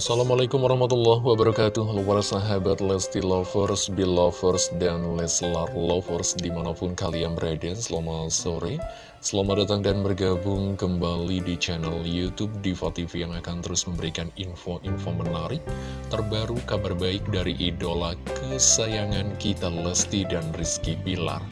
Assalamualaikum warahmatullahi wabarakatuh. Para sahabat Lesti Lovers, Belovers, dan Leslar Lovers di mana pun kalian berada Selamat sore. Selamat datang dan bergabung kembali di channel Youtube Diva TV Yang akan terus memberikan info-info menarik Terbaru kabar baik dari idola kesayangan kita Lesti dan Rizky Pilar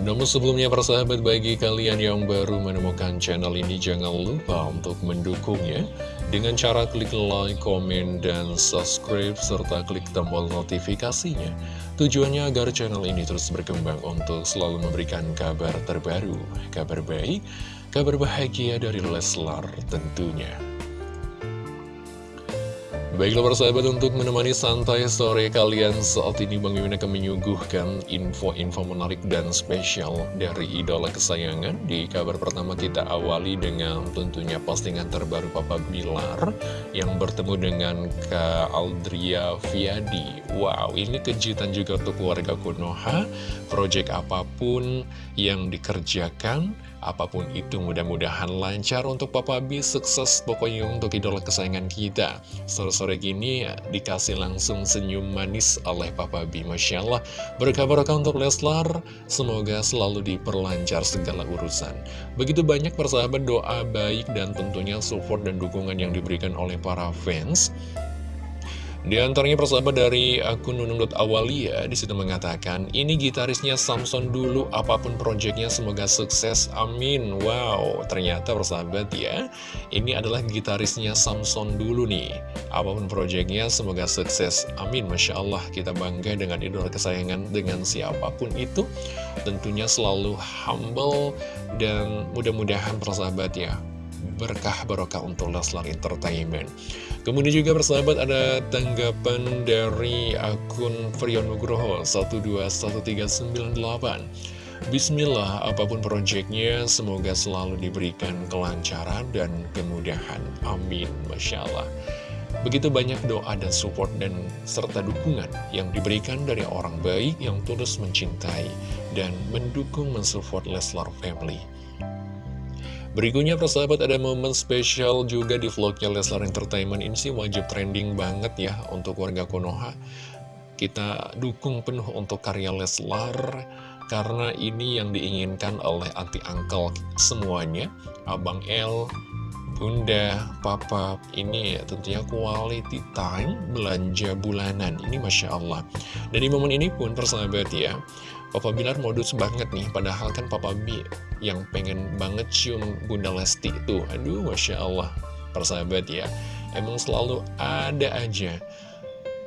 namun sebelumnya persahabat bagi kalian yang baru menemukan channel ini jangan lupa untuk mendukungnya dengan cara klik like, komen, dan subscribe serta klik tombol notifikasinya. Tujuannya agar channel ini terus berkembang untuk selalu memberikan kabar terbaru, kabar baik, kabar bahagia dari Leslar tentunya. Baiklah persahabat untuk menemani santai sore kalian saat ini Bang Mimin akan menyuguhkan info-info menarik dan spesial dari idola kesayangan. Di kabar pertama kita awali dengan tentunya postingan terbaru Papa Bilar Yang bertemu dengan Kak Aldria Fiadi Wow ini kejutan juga untuk keluarga Konoha Project apa pun yang dikerjakan Apa pun itu mudah-mudahan lancar untuk Papa B. Sukses pokoknya untuk idola kesayangan kita. Sore-sore gini dikasih langsung senyum manis oleh Papa B. Masya Allah. Berkabar untuk Leslar. Semoga selalu diperlancar segala urusan. Begitu banyak persahabat doa baik dan tentunya support dan dukungan yang diberikan oleh para fans di antaranya persahabat dari akun nunung.awalia di situ mengatakan, ini gitarisnya Samson dulu, apa pun proyeknya semoga sukses, amin. Wow, ternyata persahabat ya, ini adalah gitarisnya Samson dulu nih. Apa pun proyeknya semoga sukses, amin. Masya Allah, kita bangga dengan idola kesayangan dengan siapa pun itu. Tentunya selalu humble dan mudah-mudahan persahabat ya, berkah barokah untuk Leslar Entertainment. Kemudian juga bersahabat ada tanggapan dari akun Frion Nugroho 121398 Bismillah, apa pun proyeknya, semoga selalu diberikan kelancaran dan kemudahan. Amin. Masya Allah. Begitu banyak doa dan support dan serta dukungan yang diberikan dari orang baik yang tulus mencintai dan mendukung mensupport Leslar Family. Berikutnya persahabat ada momen spesial juga di vlognya Leslar Entertainment. Ini sih wajib trending banget ya untuk warga Konoha. Kita dukung penuh untuk karya Leslar karena ini yang diinginkan oleh anti angkel semuanya. Abang L, Bunda, Papa, ini ya tentunya quality time belanja bulanan. Ini Masya Allah. Dan di momen ini pun persahabat ya Papa Bilar modus banget nih, padahal kan Papa B yang pengen banget cium Bunda Lesti itu. Aduh, Masya Allah, persahabat ya. Emang selalu ada aja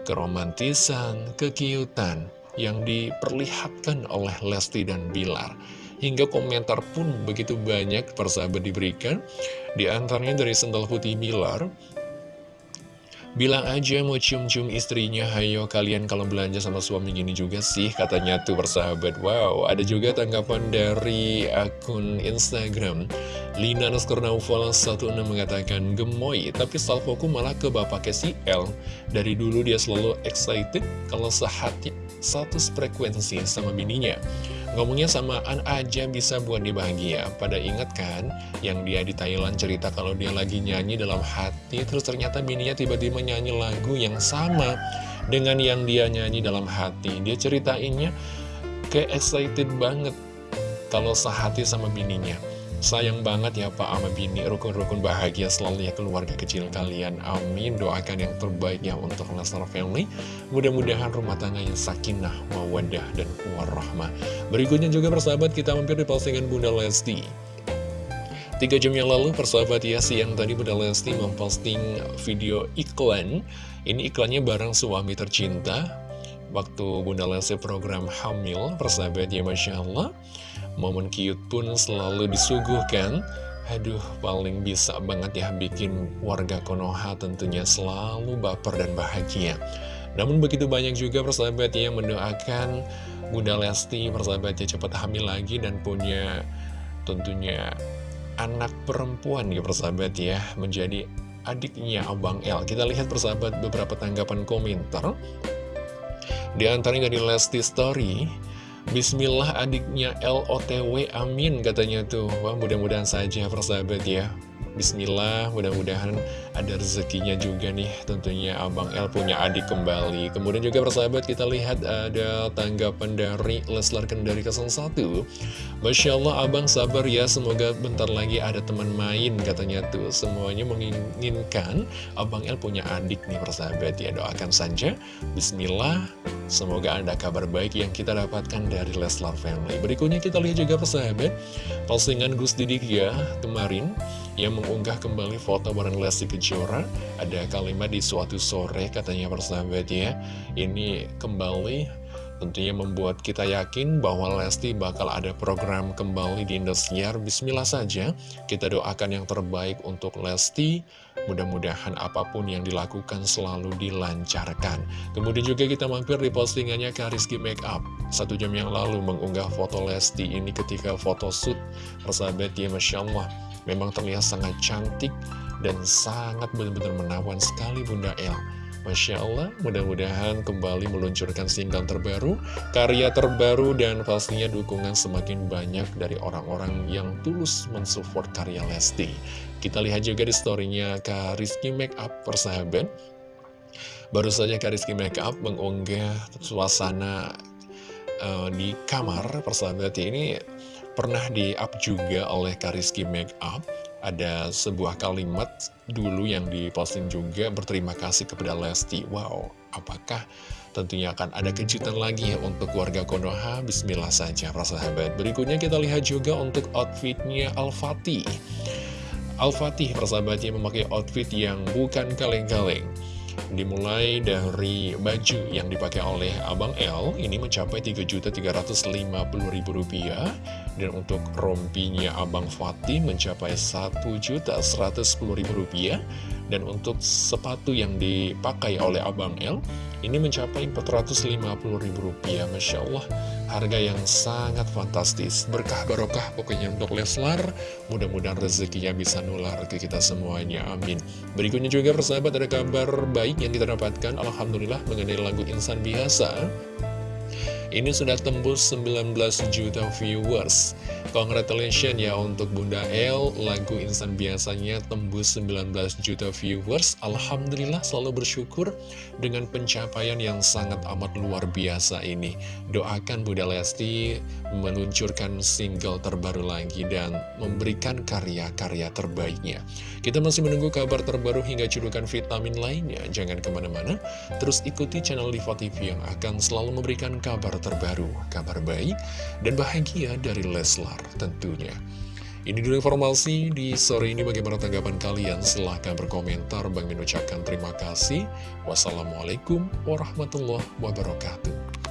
keromantisan, kekiutan yang diperlihatkan oleh Lesti dan Bilar. Hingga komentar pun begitu banyak persahabat diberikan. Di antaranya dari Sendal Putih Bilar, Bilang aja mau cium-cium istrinya, hayo kalian kalau belanja sama suami gini juga sih, katanya tuh bersahabat. Wow, ada juga tanggapan dari akun Instagram. Lina Nuskurnaufal 16 mengatakan, gemoy, tapi salvoku malah ke bapaknya si L. Dari dulu dia selalu excited kalau sehati satu frekuensi sama bininya. Ngomongnya samaan aja bisa buat dia bahagia. Pada inget kan yang dia di Thailand cerita kalau dia lagi nyanyi dalam hati Terus ternyata bininya tiba-tiba nyanyi lagu yang sama dengan yang dia nyanyi dalam hati. Dia ceritainnya kayak excited banget kalau sehati sama bininya Sayang banget ya Pak sama Bini, rukun-rukun bahagia selalu ya keluarga kecil kalian. Amin. Doakan yang terbaik ya untuk Lesnar Family. Mudah-mudahan rumah tangganya sakinah, mawadah, dan warahmah. Berikutnya juga persahabat kita mampir di postingan Bunda Lesti. Tiga jam yang lalu persahabat ya siang tadi Bunda Lesti memposting video iklan. Ini iklannya bareng suami tercinta. Waktu Bunda Lesti program hamil, persahabat ya Masya Allah. Momen cute pun selalu disuguhkan Aduh, paling bisa banget ya bikin warga Konoha tentunya selalu baper dan bahagia. Namun begitu banyak juga persahabat yang mendoakan Bunda Lesti persahabatnya cepat hamil lagi dan punya tentunya anak perempuan ya persahabat ya menjadi adiknya Abang L. Kita lihat persahabat beberapa tanggapan komentar. Di antaranya dari Lesti Story, Bismillah adiknya LOTW amin katanya tuh Wah mudah-mudahan saja persahabat ya Bismillah, mudah-mudahan ada rezekinya juga nih tentunya Abang El punya adik kembali. Kemudian juga persahabat kita lihat ada tanggapan dari Leslar Kendari 01. Masya Allah Abang sabar ya, semoga bentar lagi ada teman main katanya tuh. Semuanya menginginkan Abang El punya adik nih persahabat ya, doakan saja. Bismillah, semoga ada kabar baik yang kita dapatkan dari Leslar Family. Berikutnya kita lihat juga persahabat, postingan Gus Didik ya kemarin yang mengunggah kembali foto bareng Lesti Kejora. Ada kalimat di suatu sore katanya persahabat ya. Ini kembali tentunya membuat kita yakin bahwa Lesti bakal ada program kembali di Indosiar. Bismillah saja, kita doakan yang terbaik untuk Lesti. Mudah-mudahan apa pun yang dilakukan selalu dilancarkan. Kemudian juga kita mampir di postingannya Kariski Makeup. Satu jam yang lalu mengunggah foto Lesti ini ketika foto shoot. Persahabat ya, Masya Allah Memang terlihat sangat cantik dan sangat benar-benar menawan sekali Bunda El. Masya Allah, mudah-mudahan kembali meluncurkan single terbaru, karya terbaru, dan pastinya dukungan semakin banyak dari orang-orang yang tulus mensupport karya Lesti. Kita lihat juga di storynya Kak Rizky Makeup persahabat. Baru saja Kak Rizky Makeup mengunggah suasana uh, di kamar persahabat ini pernah di-up juga oleh Kariski Makeup ada sebuah kalimat dulu yang diposting juga berterima kasih kepada Lesti. Wow apakah tentunya akan ada kejutan lagi ya untuk warga Konoha? Bismillah saja para sahabat. Berikutnya kita lihat juga untuk outfitnya Al-Fatih. Al-Fatih persahabatnya memakai outfit yang bukan kaleng-kaleng Dimulai dari baju yang dipakai oleh Abang L ini mencapai Rp3.350.000 dan untuk rompinya Abang Fatih mencapai Rp1.110.000 dan untuk sepatu yang dipakai oleh Abang L ini mencapai Rp450.000 Masya Allah harga yang sangat fantastis. Berkah barokah pokoknya untuk Leslar. Mudah-mudahan rezekinya bisa nular ke kita semuanya amin. Berikutnya juga persahabat ada kabar baik yang kita dapatkan Alhamdulillah mengenai lagu Insan Biasa. Ini sudah tembus 19 juta viewers Congratulations ya untuk Bunda El. Lagu Insan biasanya tembus 19 juta viewers. Alhamdulillah selalu bersyukur Dengan pencapaian yang sangat amat luar biasa ini. Doakan Bunda Lesti meluncurkan single terbaru lagi Dan memberikan karya-karya terbaiknya. Kita masih menunggu kabar terbaru hingga cedukan vitamin lainnya. Jangan ke mana-mana Terus ikuti channel Diva TV yang akan selalu memberikan kabar terbaru Kabar baik dan bahagia dari Leslar tentunya. Ini dulu informasi di sore ini bagaimana tanggapan kalian? Silahkan berkomentar. Bang mengucapkan terima kasih. Wassalamualaikum warahmatullahi wabarakatuh.